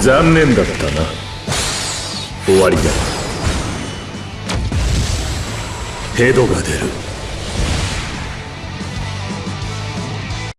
残念だったな。終わりだ。ヘドが出る。